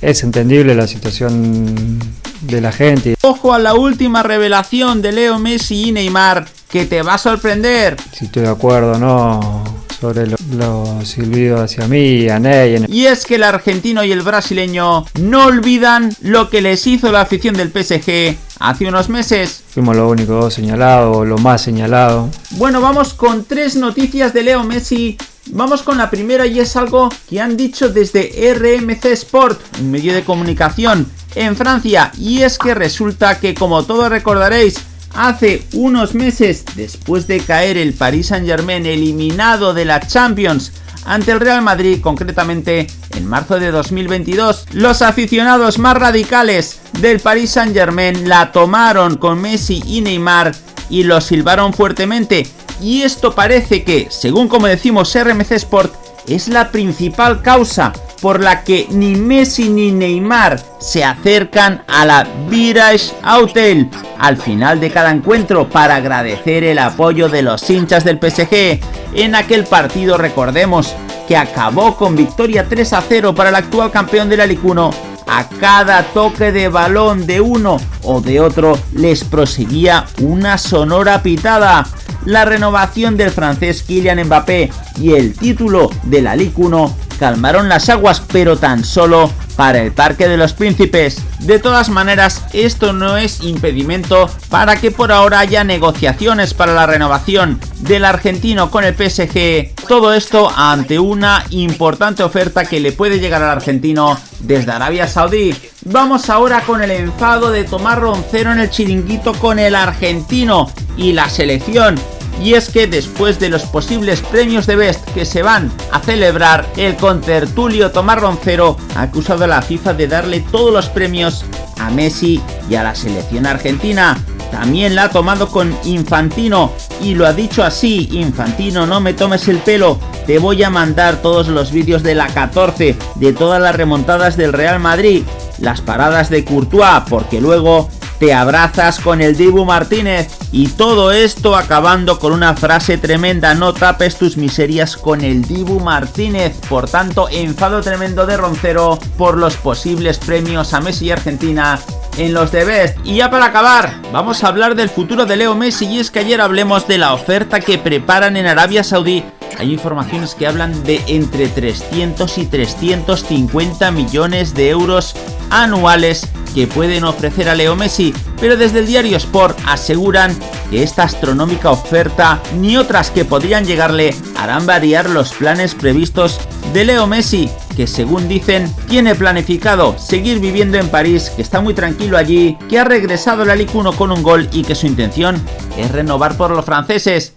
es entendible la situación de la gente. Ojo a la última revelación de Leo Messi y Neymar que te va a sorprender. Si estoy de acuerdo no sobre los lo silbidos hacia mí y a Ney. Y es que el argentino y el brasileño no olvidan lo que les hizo la afición del PSG hace unos meses. Fuimos lo único señalado, lo más señalado. Bueno, vamos con tres noticias de Leo Messi Vamos con la primera y es algo que han dicho desde RMC Sport, un medio de comunicación en Francia, y es que resulta que como todos recordaréis, hace unos meses, después de caer el Paris Saint Germain eliminado de la Champions ante el Real Madrid, concretamente en marzo de 2022, los aficionados más radicales del Paris Saint Germain la tomaron con Messi y Neymar y los silbaron fuertemente y esto parece que, según como decimos RMC Sport, es la principal causa por la que ni Messi ni Neymar se acercan a la Virage Hotel al final de cada encuentro para agradecer el apoyo de los hinchas del PSG. En aquel partido recordemos que acabó con victoria 3 a 0 para el actual campeón de la Ligue 1 a cada toque de balón de uno o de otro les proseguía una sonora pitada la renovación del francés Kylian Mbappé y el título de la Ligue 1 calmaron las aguas, pero tan solo para el Parque de los Príncipes. De todas maneras, esto no es impedimento para que por ahora haya negociaciones para la renovación del argentino con el PSG. Todo esto ante una importante oferta que le puede llegar al argentino desde Arabia Saudí. Vamos ahora con el enfado de Tomás Roncero en el chiringuito con el argentino y la selección y es que después de los posibles premios de Best que se van a celebrar, el contertulio Tomás Roncero ha acusado a la FIFA de darle todos los premios a Messi y a la selección argentina. También la ha tomado con Infantino y lo ha dicho así, Infantino no me tomes el pelo, te voy a mandar todos los vídeos de la 14, de todas las remontadas del Real Madrid, las paradas de Courtois, porque luego te abrazas con el Dibu Martínez y todo esto acabando con una frase tremenda, no tapes tus miserias con el Dibu Martínez. Por tanto, enfado tremendo de Roncero por los posibles premios a Messi y Argentina en los de Best. Y ya para acabar, vamos a hablar del futuro de Leo Messi y es que ayer hablemos de la oferta que preparan en Arabia Saudí. Hay informaciones que hablan de entre 300 y 350 millones de euros anuales que pueden ofrecer a Leo Messi, pero desde el diario Sport aseguran que esta astronómica oferta ni otras que podrían llegarle harán variar los planes previstos de Leo Messi, que según dicen tiene planificado seguir viviendo en París, que está muy tranquilo allí, que ha regresado a la Ligue 1 con un gol y que su intención es renovar por los franceses.